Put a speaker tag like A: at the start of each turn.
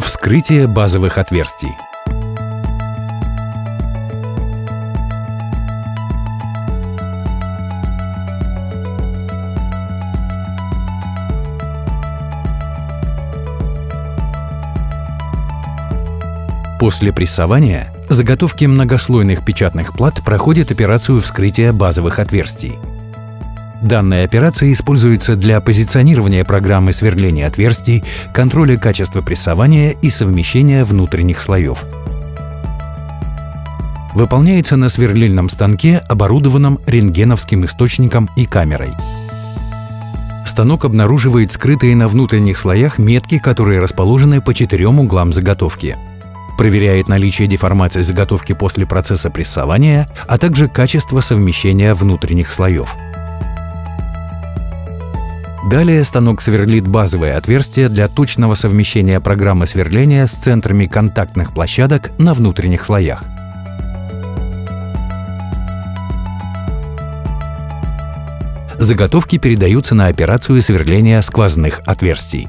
A: Вскрытие базовых отверстий. После прессования заготовки многослойных печатных плат проходят операцию вскрытия базовых отверстий. Данная операция используется для позиционирования программы сверления отверстий, контроля качества прессования и совмещения внутренних слоев. Выполняется на сверлильном станке, оборудованном рентгеновским источником и камерой. Станок обнаруживает скрытые на внутренних слоях метки, которые расположены по четырем углам заготовки проверяет наличие деформации заготовки после процесса прессования, а также качество совмещения внутренних слоев. Далее станок сверлит базовые отверстия для точного совмещения программы сверления с центрами контактных площадок на внутренних слоях. Заготовки передаются на операцию сверления сквозных отверстий.